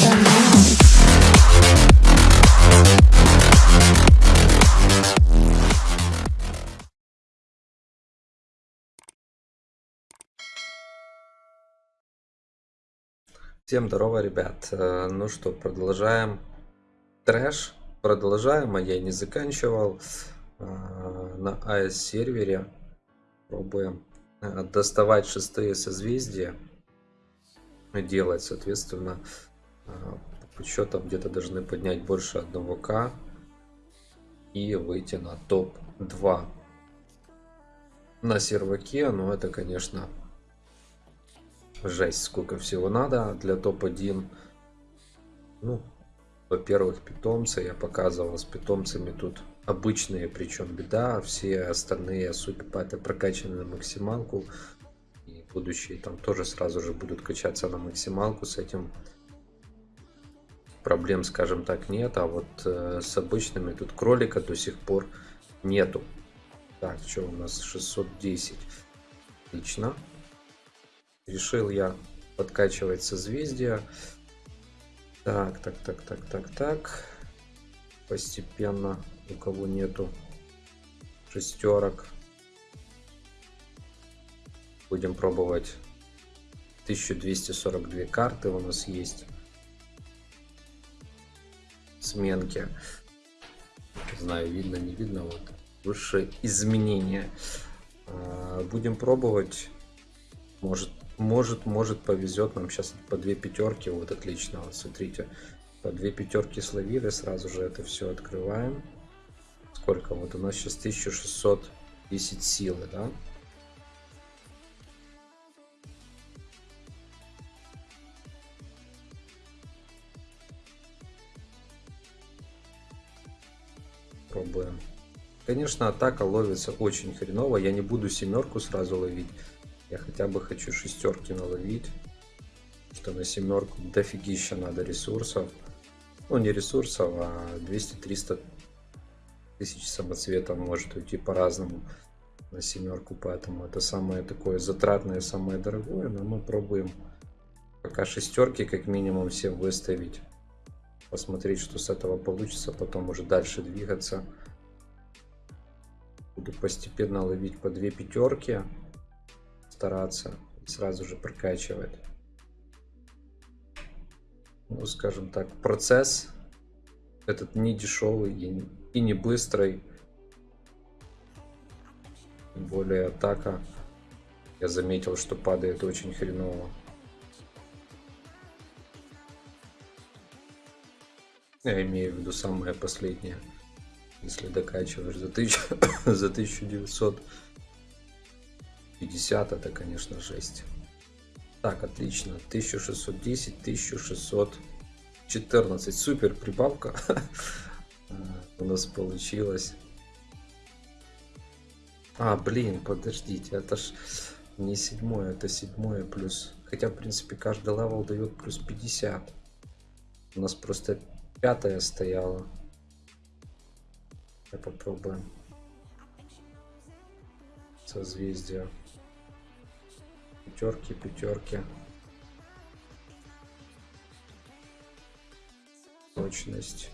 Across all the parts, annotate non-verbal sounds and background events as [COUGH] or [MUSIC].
Now. Всем здорово, ребят. Э, Ну что, продолжаем трэш. Продолжаем, а я не заканчивал. Э, На AS сервере пробуем э, доставать шестые созвездия. Делать, соответственно, э, по подсчетам где-то должны поднять больше одного к и выйти на топ-2 на серваке. Но это, конечно, Жесть, сколько всего надо для топ-1. Ну, во-первых, питомцы. Я показывал с питомцами тут обычные, причем беда. Все остальные супипаты прокачаны на максималку. Будущие там тоже сразу же будут качаться на максималку. С этим проблем, скажем так, нет. А вот э, с обычными тут кролика до сих пор нету. Так, что у нас 610. Отлично. Решил я подкачивать созвездия. Так, так, так, так, так, так. Постепенно, у кого нету шестерок. Будем пробовать 1242 карты у нас есть. Сменки. Не знаю, видно, не видно. Вот. Высшее изменение. А, Будем пробовать. Может, может, может повезет нам сейчас по две пятерки. Вот отлично, вот смотрите. По две пятерки словили, сразу же это все открываем. Сколько? Вот у нас сейчас 1610 силы, да? Пробуем. Конечно, атака ловится очень хреново. Я не буду семерку сразу ловить. Я хотя бы хочу шестерки наловить. Что на семерку дофигища надо ресурсов. Ну, не ресурсов, а 200-300 тысяч самоцветов может уйти по-разному на семерку. Поэтому это самое такое затратное, самое дорогое. Но мы пробуем пока шестерки как минимум все выставить. Посмотреть, что с этого получится. Потом уже дальше двигаться. Буду постепенно ловить по две пятерки стараться сразу же прокачивать. Ну, скажем так, процесс этот не дешевый и, и не быстрый. Тем более атака, я заметил, что падает очень хреново. Я имею в виду самое последнее. Если докачиваешь за, тысячу, [COUGHS] за 1900 50 это, конечно, жесть. Так, отлично. 1610, 1614. Супер прибавка [LAUGHS] у нас получилась. А, блин, подождите, это ж не седьмое, это седьмое плюс. Хотя, в принципе, каждый level дает плюс 50. У нас просто пятая стояла. Я попробуем. Созвездие пятерки, пятерки. Точность.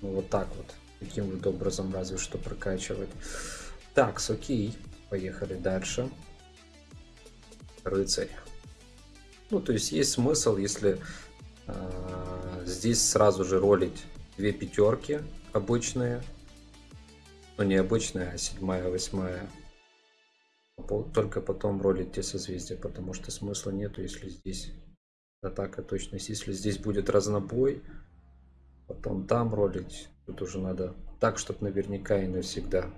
Ну вот так вот. Таким вот образом разве что прокачивать. Так, окей. Поехали дальше. Рыцарь. Ну, то есть есть смысл, если э, здесь сразу же ролить две пятерки обычные. Ну, не обычная, а седьмая, восьмая только потом ролить те созвездия, потому что смысла нету, если здесь атака точность. Если здесь будет разнобой, потом там ролить, тут уже надо так, чтобы наверняка и навсегда.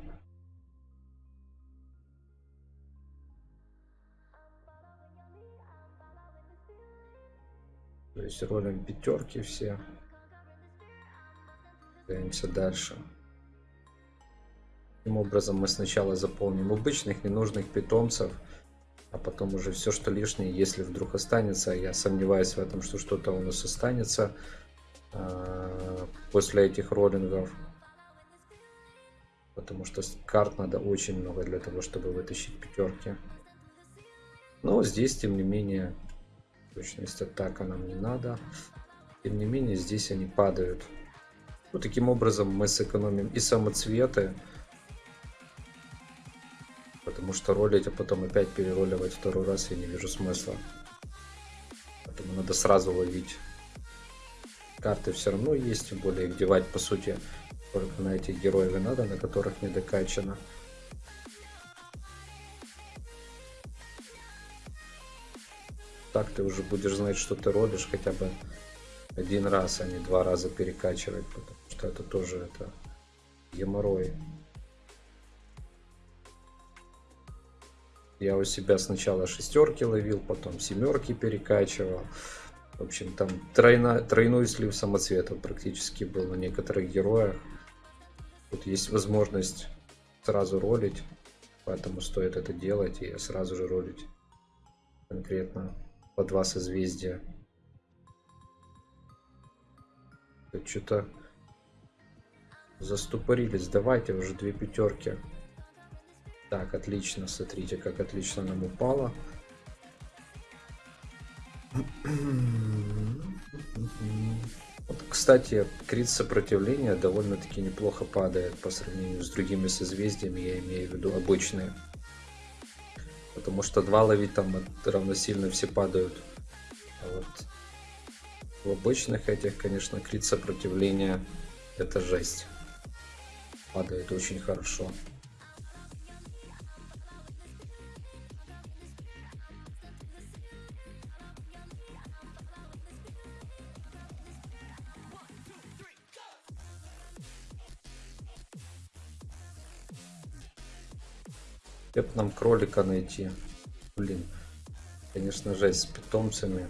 То есть ролим пятерки все. Двигаемся дальше. Таким образом мы сначала заполним обычных ненужных питомцев, а потом уже все, что лишнее, если вдруг останется, я сомневаюсь в этом, что что-то у нас останется э, после этих роллингов. Потому что карт надо очень много для того, чтобы вытащить пятерки. Но здесь, тем не менее, Точность атака нам не надо. Тем не менее, здесь они падают. Ну, таким образом мы сэкономим и самоцветы. Потому что ролить, а потом опять перероливать второй раз я не вижу смысла. Поэтому надо сразу ловить. Карты все равно есть, тем более их девать по сути только на этих героев и надо, на которых не докачано. Так ты уже будешь знать, что ты ролишь хотя бы один раз, а не два раза перекачивать, потому что это тоже это геморрой. Я у себя сначала шестерки ловил, потом семерки перекачивал. В общем, там тройна, тройной слив самоцветов практически был на некоторых героях. Тут есть возможность сразу ролить, поэтому стоит это делать и сразу же ролить конкретно по два созвездия. Что-то заступорились. Давайте уже две пятерки. Так, отлично. Смотрите, как отлично нам упало. Вот, кстати, крит сопротивления довольно-таки неплохо падает по сравнению с другими созвездиями, я имею в виду обычные. Потому что два ловить там равносильно все падают. А вот в обычных этих, конечно, крит сопротивления это жесть. Падает очень хорошо. Нам кролика найти? Блин, конечно, жесть с питомцами.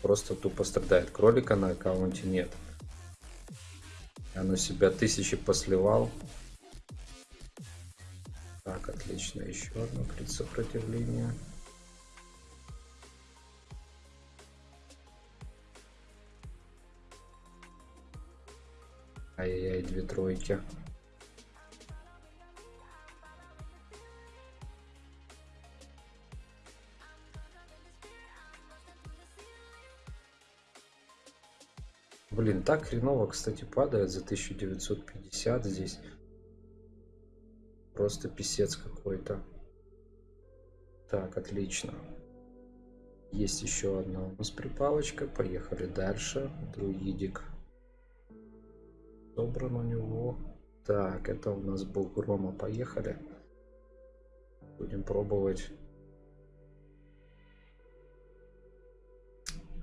Просто тупо страдает. Кролика на аккаунте нет. На себя тысячи посливал. Так, отлично. Еще одно крит сопротивление. Ай-яй-яй, две тройки. Блин, так хреново, кстати, падает за 1950 здесь. Просто писец какой-то. Так, отлично. Есть еще одна у нас припалочка. Поехали дальше. Друидик. Собран у него. Так, это у нас был Грома. Поехали. Будем пробовать.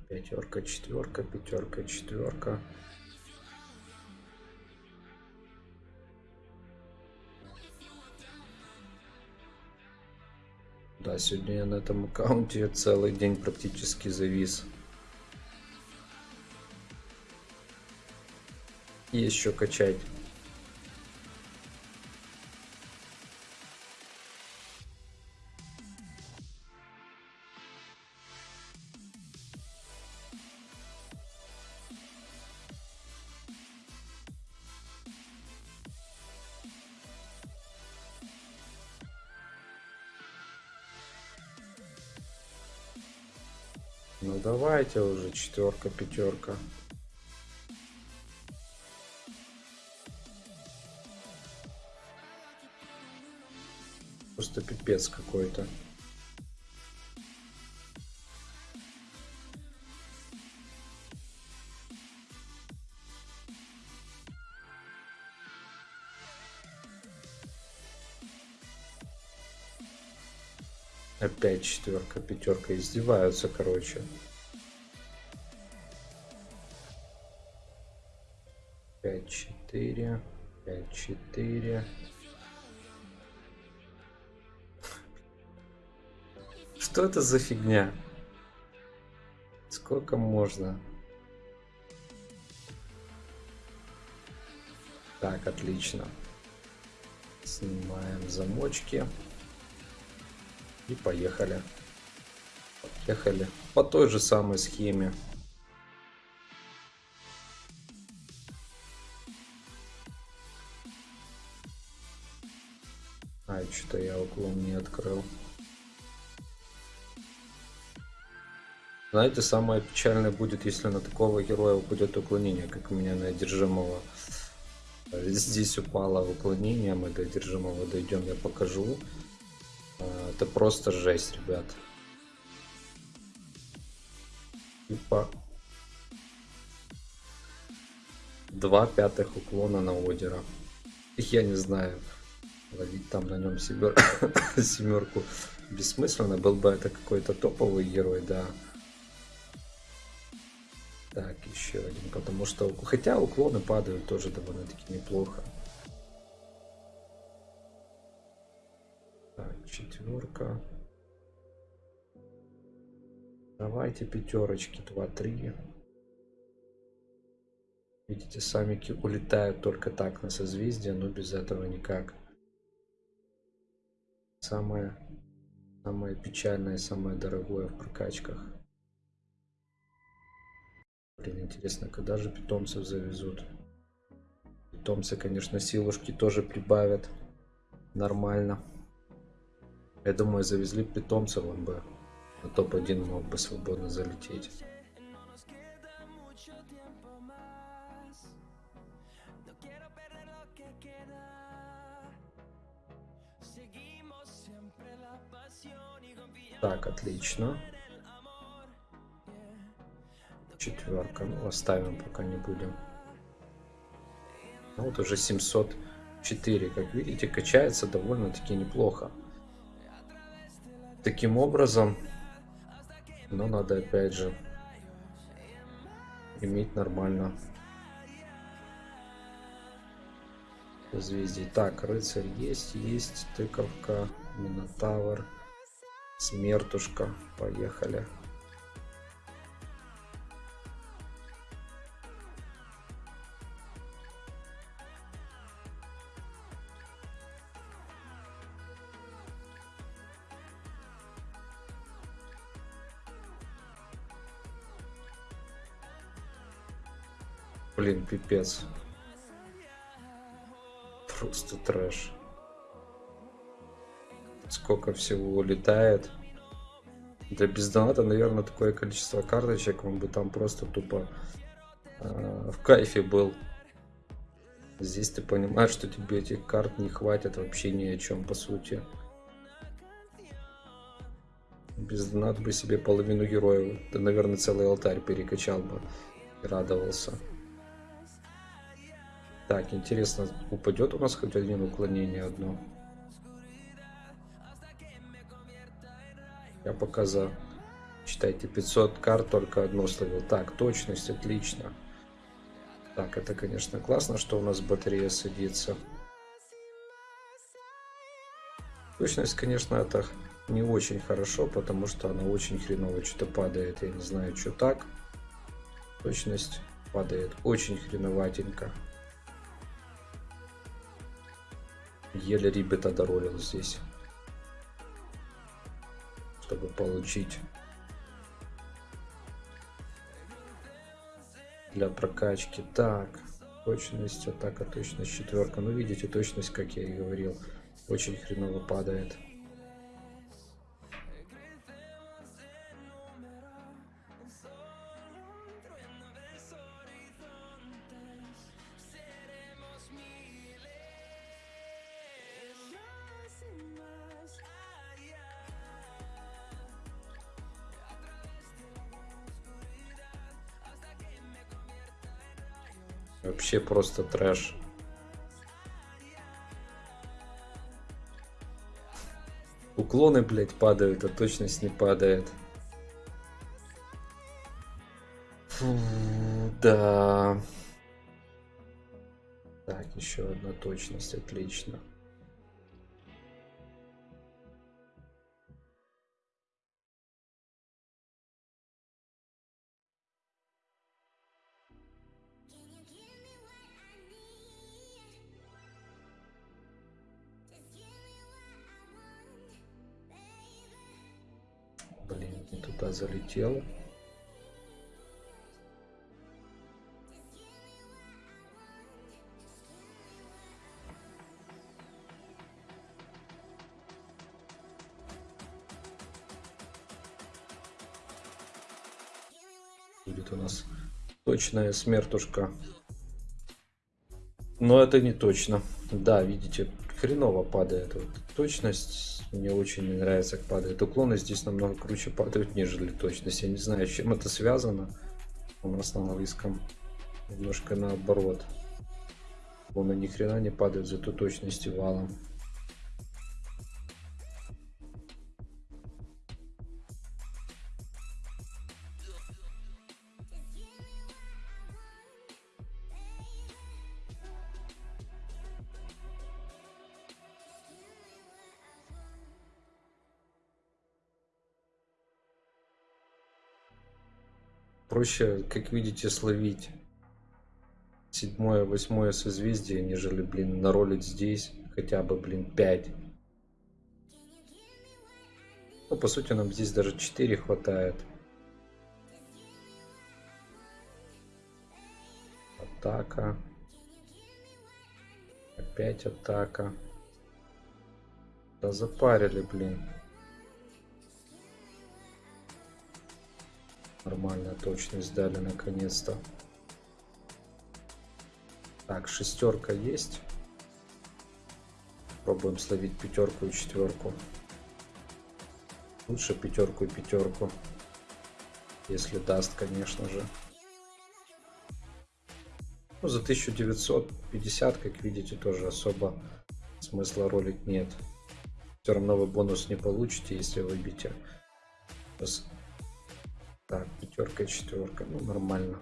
Пятерка, четверка, пятерка, четверка. Да, сегодня я на этом аккаунте целый день практически завис. И еще качать. Ну давайте уже четверка, пятерка. Просто пипец какой-то. Четверка, пятерка издеваются, короче. Пять, четыре, пять, четыре. Что это за фигня? Сколько можно? Так, отлично. Снимаем замочки. И поехали. Поехали. По той же самой схеме. А, что-то я уклон не открыл. Знаете, самое печальное будет, если на такого героя упадет уклонение, как у меня на одержимого. Здесь упало уклонение, мы до одержимого дойдем, я покажу. Это просто жесть, ребят. Типа два пятых уклона на Одера. Я не знаю, ловить там на нем семер... [COUGHS] семерку бессмысленно. Был бы это какой-то топовый герой, да. Так, еще один, потому что... Хотя уклоны падают тоже довольно-таки неплохо. Четверка. Давайте пятерочки, 2-3. Видите, самики улетают только так на созвездие, но без этого никак. Самое, самое печальное, самое дорогое в прокачках. Блин, интересно, когда же питомцев завезут? Питомцы, конечно, силушки тоже прибавят. Нормально. Я думаю, завезли питомцев, он бы на топ-1 мог бы свободно залететь. Так, отлично. Четверка. Ну, оставим, пока не будем. Ну, вот уже 704. Как видите, качается довольно-таки неплохо. Таким образом, но надо опять же иметь нормально созвездий. Так, рыцарь есть, есть, тыковка, минотавр, смертушка. Поехали. Блин, пипец. Просто трэш. Сколько всего улетает. Для бездоната, наверное, такое количество карточек, он бы там просто тупо э, в кайфе был. Здесь ты понимаешь, что тебе этих карт не хватит вообще ни о чем, по сути. Без доната бы себе половину героев, да, наверное, целый алтарь перекачал бы и радовался. Так, интересно, упадет у нас хоть один уклонение одно? Я пока за, считайте, 500 карт только одно словил. Так, точность, отлично. Так, это, конечно, классно, что у нас батарея садится. Точность, конечно, это не очень хорошо, потому что она очень хреново что-то падает. Я не знаю, что так. Точность падает очень хреноватенько. Еле ребята доролил здесь. Чтобы получить для прокачки. Так, точность, атака, точность четверка. Ну, видите, точность, как я и говорил, очень хреново падает. Вообще просто трэш. Уклоны, блядь, падают, а точность не падает. Фу, да. Так, еще одна точность, отлично. Блин, не туда залетел. Будет у нас точная смертушка. Но это не точно. Да, видите, хреново падает. Вот точность мне очень не нравится, как падает. Уклоны здесь намного круче падают, нежели точность. Я не знаю, чем это связано. У нас на английском немножко наоборот. Он ни хрена не падает, зато точности валом. Проще, как видите, словить седьмое, восьмое созвездие, нежели, блин, наролить здесь хотя бы, блин, 5. Ну, по сути, нам здесь даже 4 хватает. Атака. Опять атака. Да запарили, блин. Нормальная точность дали наконец-то. Так, шестерка есть. Пробуем словить пятерку и четверку. Лучше пятерку и пятерку. Если даст, конечно же. Ну, за 1950, как видите, тоже особо смысла ролить нет. Все равно вы бонус не получите, если выбьете. Сейчас так, пятерка, четверка. Ну, нормально.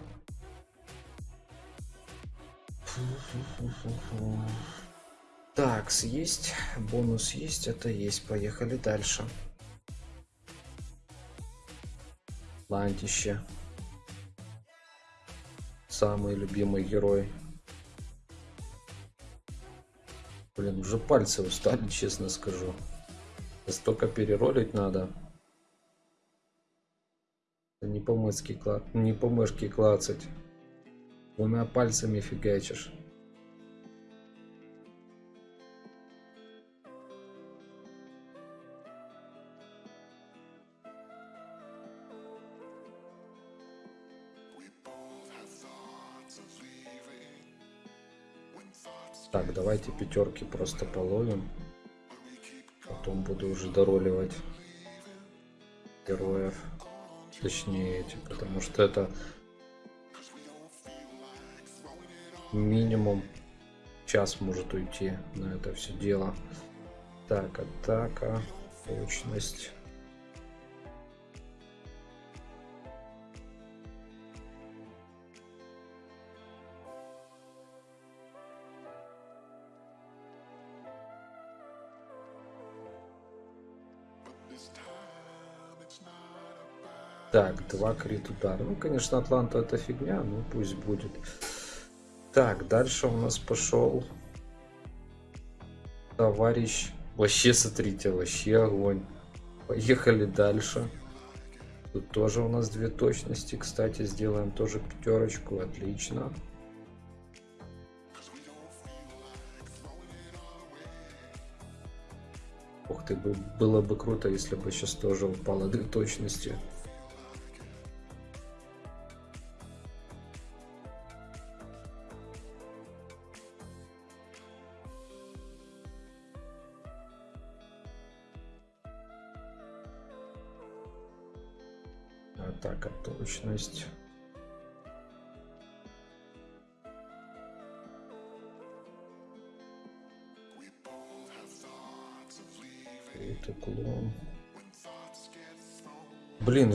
Так, есть. Бонус есть. Это есть. Поехали дальше. Лантище. Самый любимый герой. Блин, уже пальцы устали, [LAUGHS] честно скажу. Столько переролить надо. Не по мышке, кла... не по мышке клацать. Двумя пальцами фигачишь. Так, давайте пятерки просто половим. Потом буду уже дороливать героев точнее эти, потому что это минимум час может уйти на это все дело. Так, атака, точность. Так, два крит удара. Ну, конечно, Атланта это фигня, ну пусть будет. Так, дальше у нас пошел товарищ. Вообще, смотрите, вообще огонь. Поехали дальше. Тут тоже у нас две точности. Кстати, сделаем тоже пятерочку. Отлично. Ух ты, было бы круто, если бы сейчас тоже упало две точности.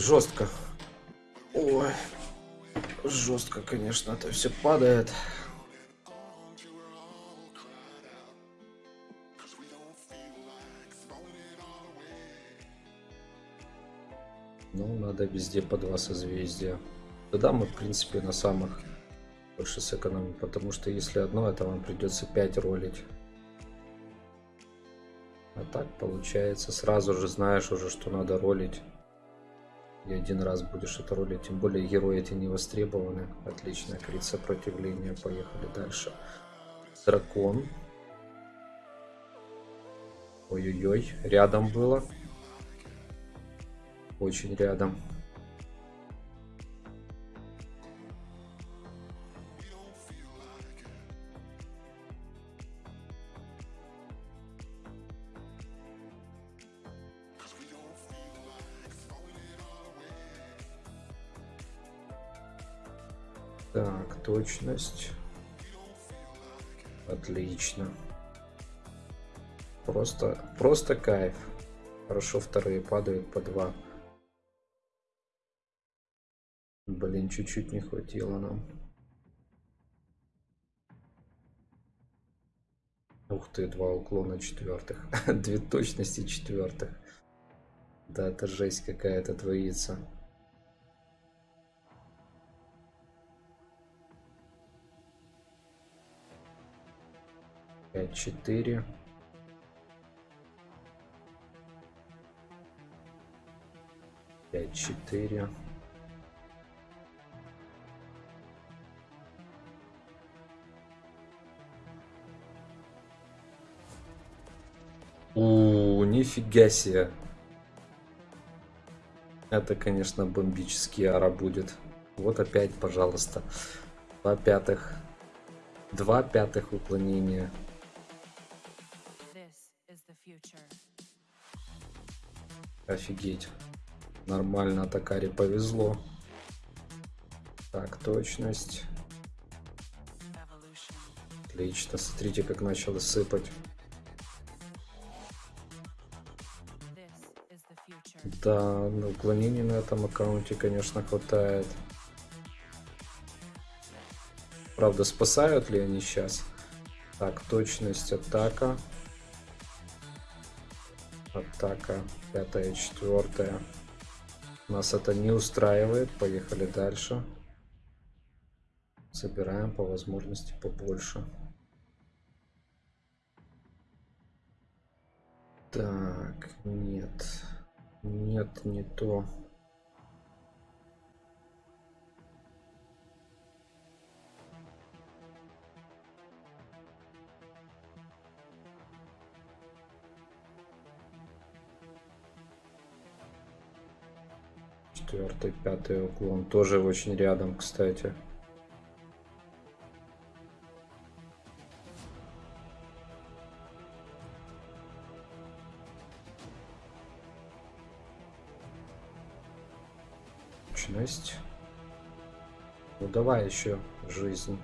Жестко. Ой, жестко, конечно, это все падает. Ну, надо везде по два созвездия. Тогда мы, в принципе, на самых больше сэкономим, потому что если одно, это вам придется 5 ролить. А так получается, сразу же знаешь уже, что надо ролить. И один раз будешь это ролить, тем более герои эти не востребованы. Отлично, крит сопротивления, поехали дальше. Дракон. Ой-ой-ой, рядом было очень рядом. Так, точность. Отлично. Просто, просто кайф. Хорошо вторые падают по два. Блин, чуть-чуть не хватило нам. Ух ты, два уклона четвертых. [LAUGHS] Две точности четвертых. Да, это жесть какая-то творится. Пять, четыре. Пять, четыре. У, нифига себе. Это, конечно, бомбический ара будет. Вот опять, пожалуйста. Два пятых. Два пятых уклонения. Офигеть. Нормально Атакаре повезло. Так, точность. Отлично. Смотрите, как начало сыпать. Да, на уклонений на этом аккаунте, конечно, хватает. Правда, спасают ли они сейчас? Так, точность атака. Атака пятая, четвертая. Нас это не устраивает. Поехали дальше. Собираем по возможности побольше. Так, нет. Нет, не то. Четвертый, пятый уклон. Тоже очень рядом, кстати. Точность. Ну давай еще жизнь.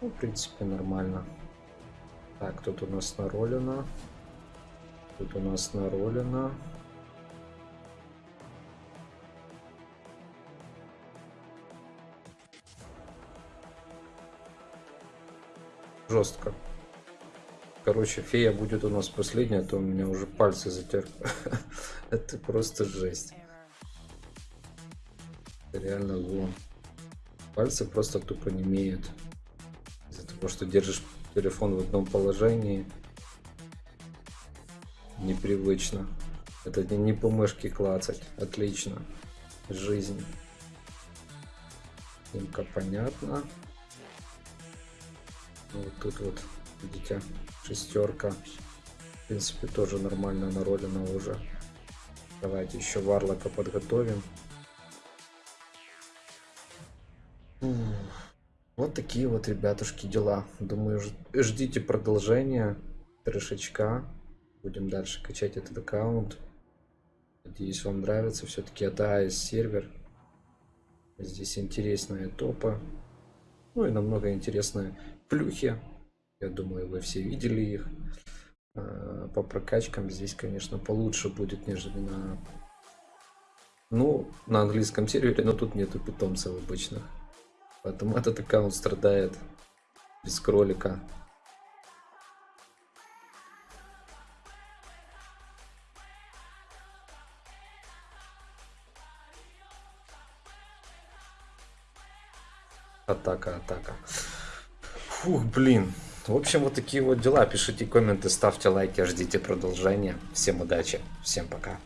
Ну, в принципе, нормально. Так, тут у нас наролено. Тут у нас наролено. Жестко. Короче, фея будет у нас последняя, а то у меня уже пальцы затер. [LAUGHS] Это просто жесть реально вон. Пальцы просто тупо не имеют. Из-за того, что держишь телефон в одном положении. Непривычно. Это не, не по мышке клацать. Отлично. Жизнь. Снимка понятно. Ну, вот тут вот, видите, шестерка. В принципе, тоже нормально наролено уже. Давайте еще варлока подготовим. Вот такие вот, ребятушки, дела. Думаю, ждите продолжения трешечка. Будем дальше качать этот аккаунт. Надеюсь, вам нравится. Все-таки это AS сервер. Здесь интересные топы. Ну и намного интересные плюхи. Я думаю, вы все видели их. А, по прокачкам здесь, конечно, получше будет, нежели на... Ну, на английском сервере, но тут нету питомцев обычных. Поэтому этот аккаунт страдает без кролика. Атака, атака. Фух, блин. В общем, вот такие вот дела. Пишите комменты, ставьте лайки, ждите продолжения. Всем удачи, всем пока.